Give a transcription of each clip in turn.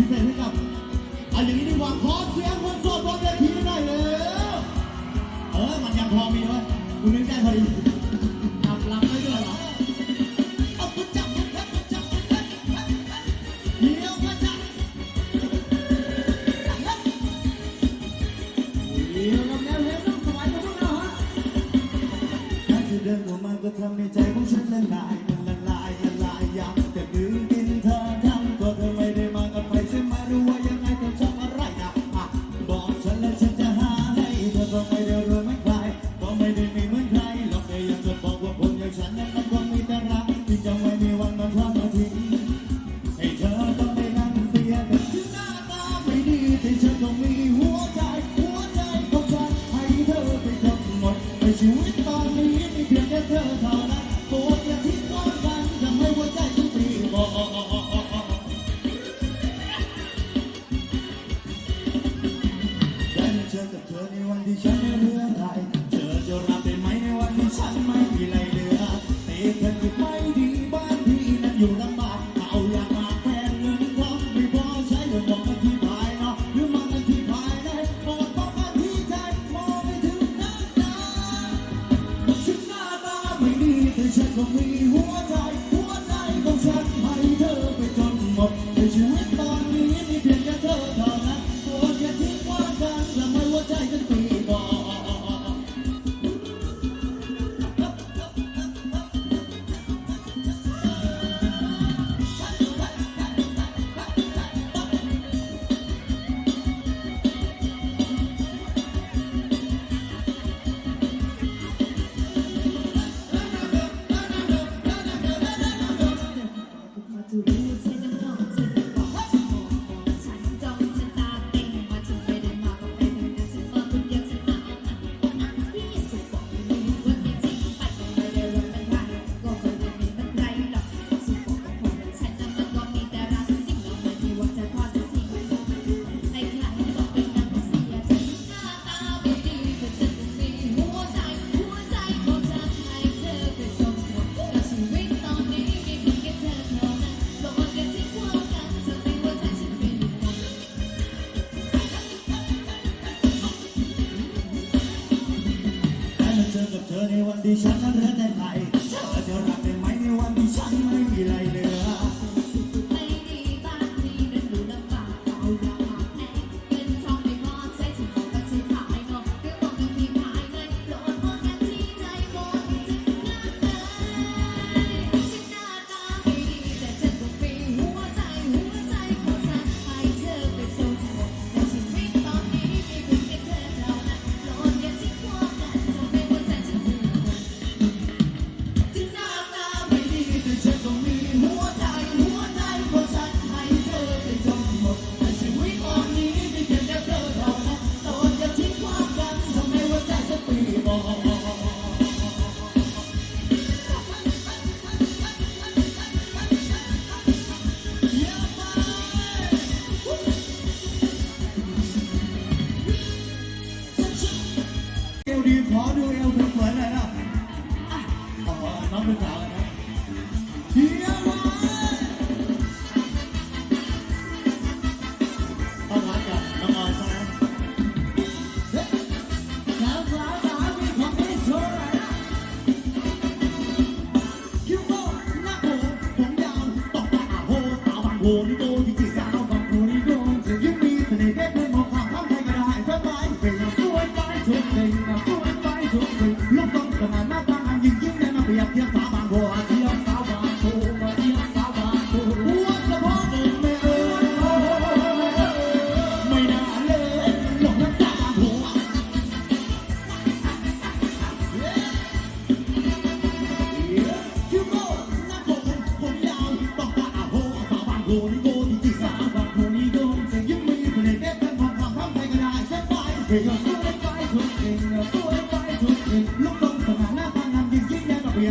พิเศษให้กับเอาอย่างนี้ดีกว่าขอเสียงคนโสดบนเวทีหน่อยเลยเออมันยังพอมีเว้ยกูนึกได้พอดีทำลำไม่เจอหรอเอากูจัจับกูจับกูจับเดี๋ยวมาจับเดี๋ยวกับแนวเล่นต้องสบายกับพวกเราฮะถ้าเธอเดินออกมาก็ทำให้ใจของฉันละลาย de um Bagaimana di sana berada naik.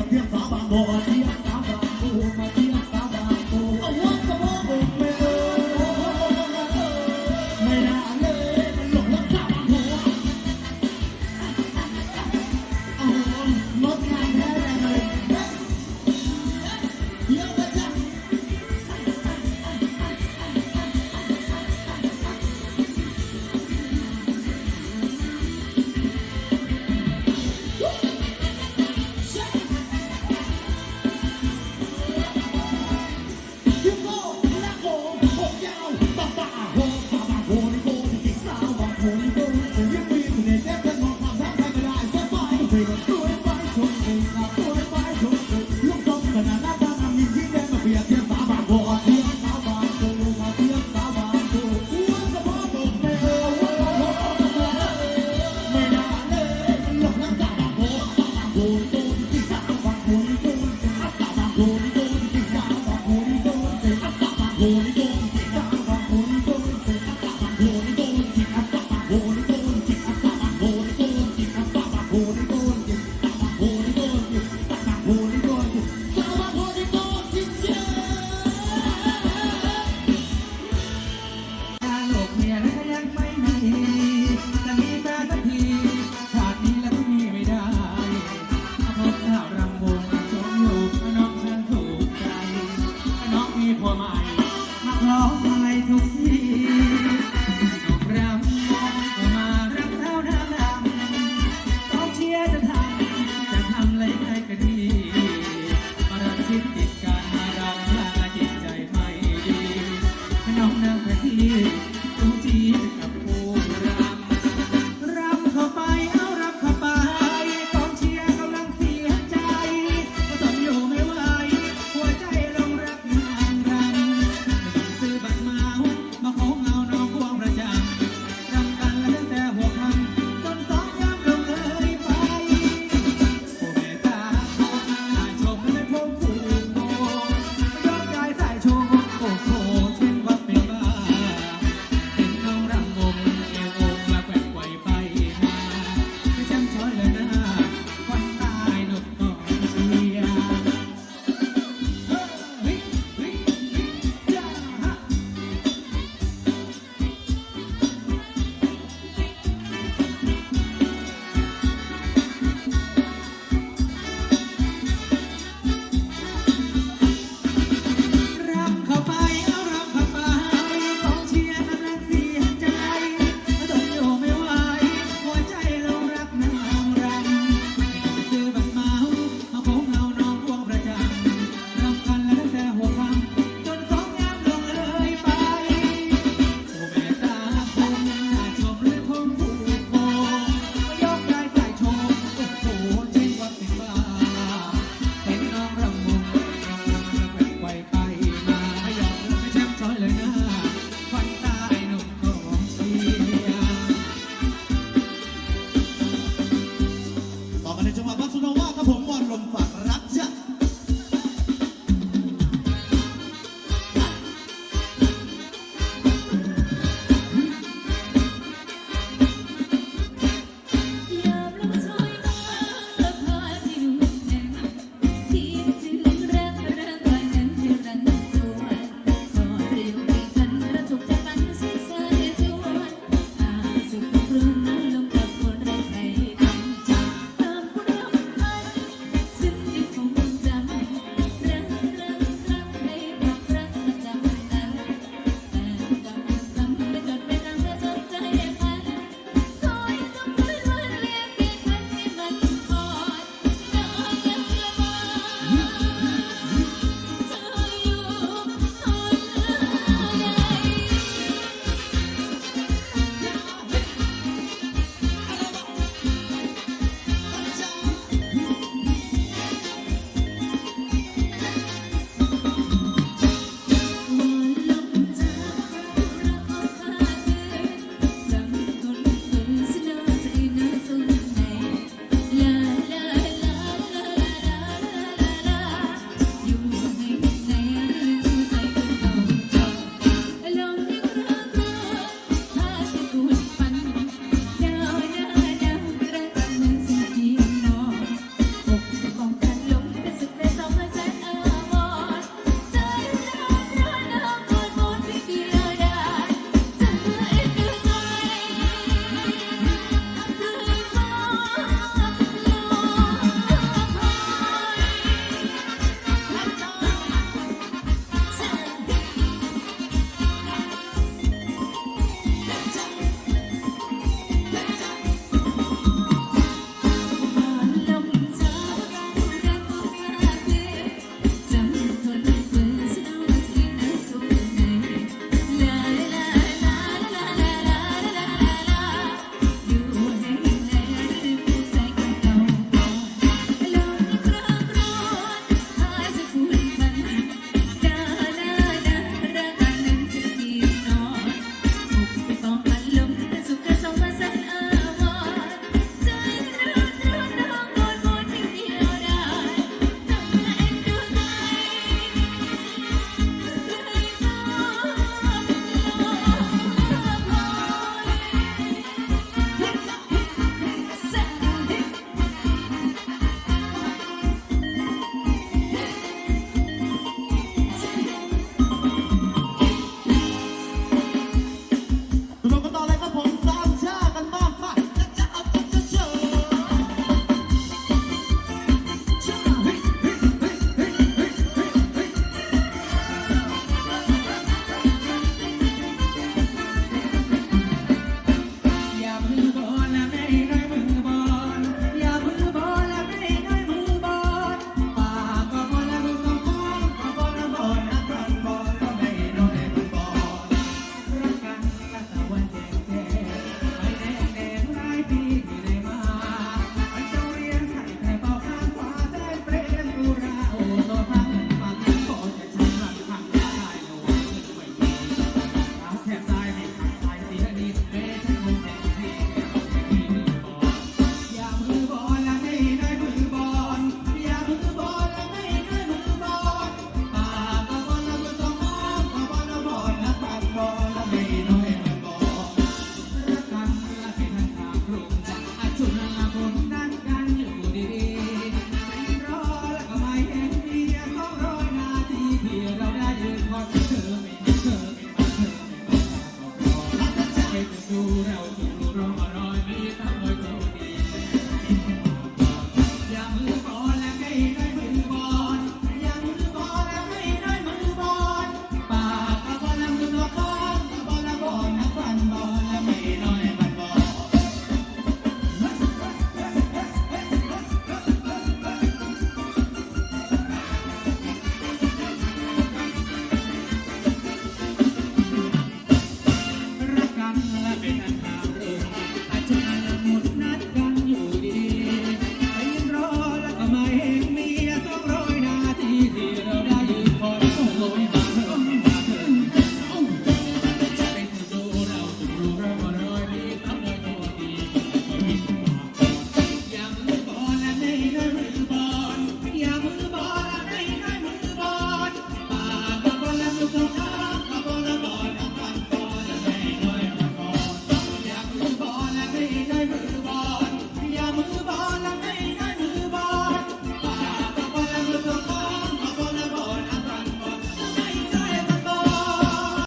Dios,